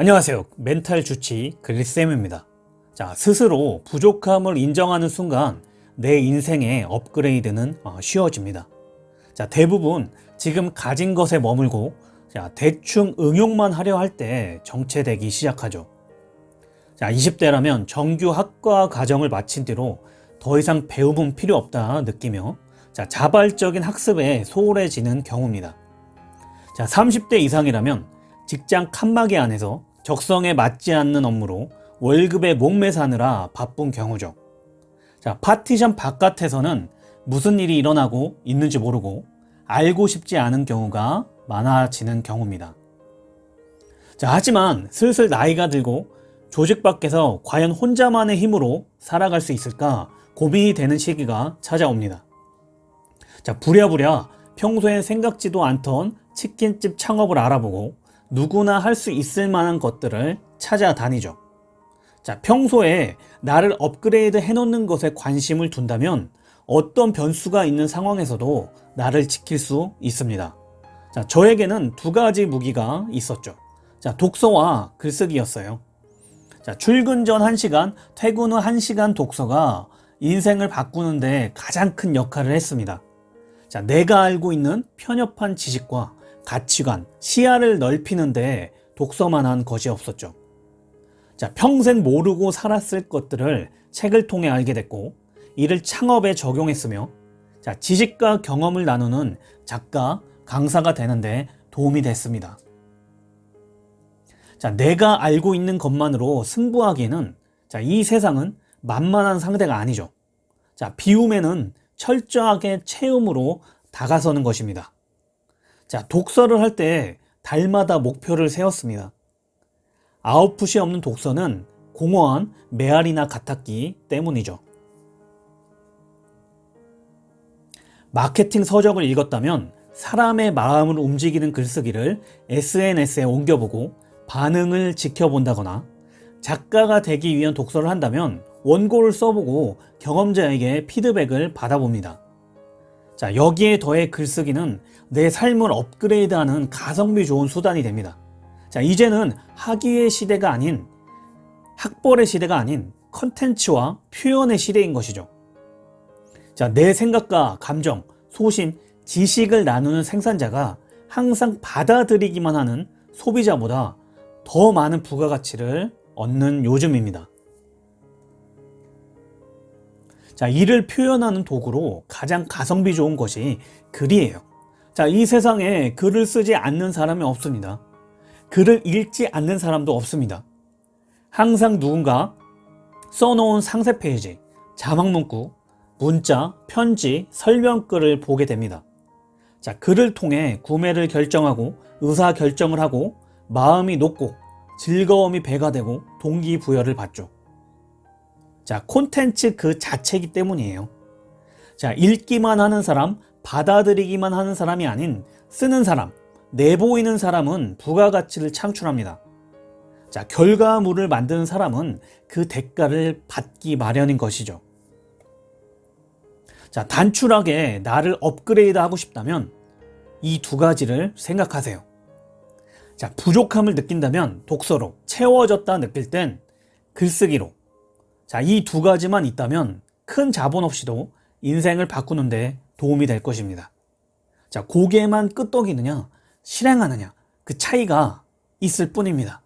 안녕하세요. 멘탈 주치 그리쌤입니다. 자, 스스로 부족함을 인정하는 순간 내 인생의 업그레이드는 어, 쉬워집니다. 자, 대부분 지금 가진 것에 머물고 자, 대충 응용만 하려 할 때 정체되기 시작하죠. 자, 20대라면 정규 학과 과정을 마친 뒤로 더 이상 배움은 필요 없다 느끼며 자, 자발적인 학습에 소홀해지는 경우입니다. 자, 30대 이상이라면 직장 칸막이 안에서 적성에 맞지 않는 업무로 월급에 목매사느라 바쁜 경우죠. 자, 파티션 바깥에서는 무슨 일이 일어나고 있는지 모르고 알고 싶지 않은 경우가 많아지는 경우입니다. 자, 하지만 슬슬 나이가 들고 조직 밖에서 과연 혼자만의 힘으로 살아갈 수 있을까 고민이 되는 시기가 찾아옵니다. 자, 부랴부랴 평소엔 생각지도 않던 치킨집 창업을 알아보고 누구나 할 수 있을 만한 것들을 찾아다니죠. 자, 평소에 나를 업그레이드 해놓는 것에 관심을 둔다면 어떤 변수가 있는 상황에서도 나를 지킬 수 있습니다. 자, 저에게는 두 가지 무기가 있었죠. 자, 독서와 글쓰기였어요. 자, 출근 전 1시간, 퇴근 후 1시간 독서가 인생을 바꾸는데 가장 큰 역할을 했습니다. 자, 내가 알고 있는 편협한 지식과 가치관, 시야를 넓히는데 독서만 한 것이 없었죠. 자, 평생 모르고 살았을 것들을 책을 통해 알게 됐고 이를 창업에 적용했으며 자, 지식과 경험을 나누는 작가, 강사가 되는데 도움이 됐습니다. 자, 내가 알고 있는 것만으로 승부하기에는 자, 이 세상은 만만한 상대가 아니죠. 자, 비움에는 철저하게 체험으로 다가서는 것입니다. 자, 독서를 할 때 달마다 목표를 세웠습니다. 아웃풋이 없는 독서는 공허한 메아리나 같았기 때문이죠. 마케팅 서적을 읽었다면 사람의 마음을 움직이는 글쓰기를 SNS에 옮겨보고 반응을 지켜본다거나 작가가 되기 위한 독서를 한다면 원고를 써보고 경험자에게 피드백을 받아봅니다. 자, 여기에 더해 글쓰기는 내 삶을 업그레이드하는 가성비 좋은 수단이 됩니다. 자, 이제는 학위의 시대가 아닌 학벌의 시대가 아닌 컨텐츠와 표현의 시대인 것이죠. 자, 내 생각과 감정, 소신, 지식을 나누는 생산자가 항상 받아들이기만 하는 소비자보다 더 많은 부가가치를 얻는 요즘입니다. 자, 이를 표현하는 도구로 가장 가성비 좋은 것이 글이에요. 자, 이 세상에 글을 쓰지 않는 사람이 없습니다. 글을 읽지 않는 사람도 없습니다. 항상 누군가 써놓은 상세 페이지, 자막 문구, 문자, 편지, 설명글을 보게 됩니다. 자, 글을 통해 구매를 결정하고 의사 결정을 하고 마음이 녹고 즐거움이 배가 되고 동기부여를 받죠. 자, 콘텐츠 그 자체이기 때문이에요. 자, 읽기만 하는 사람, 받아들이기만 하는 사람이 아닌 쓰는 사람, 내보이는 사람은 부가가치를 창출합니다. 자, 결과물을 만드는 사람은 그 대가를 받기 마련인 것이죠. 자, 단출하게 나를 업그레이드 하고 싶다면 이 두 가지를 생각하세요. 자, 부족함을 느낀다면 독서로, 채워졌다 느낄 땐 글쓰기로. 자, 이 두 가지만 있다면 큰 자본 없이도 인생을 바꾸는데 도움이 될 것입니다. 자, 고개만 끄덕이느냐, 실행하느냐, 그 차이가 있을 뿐입니다.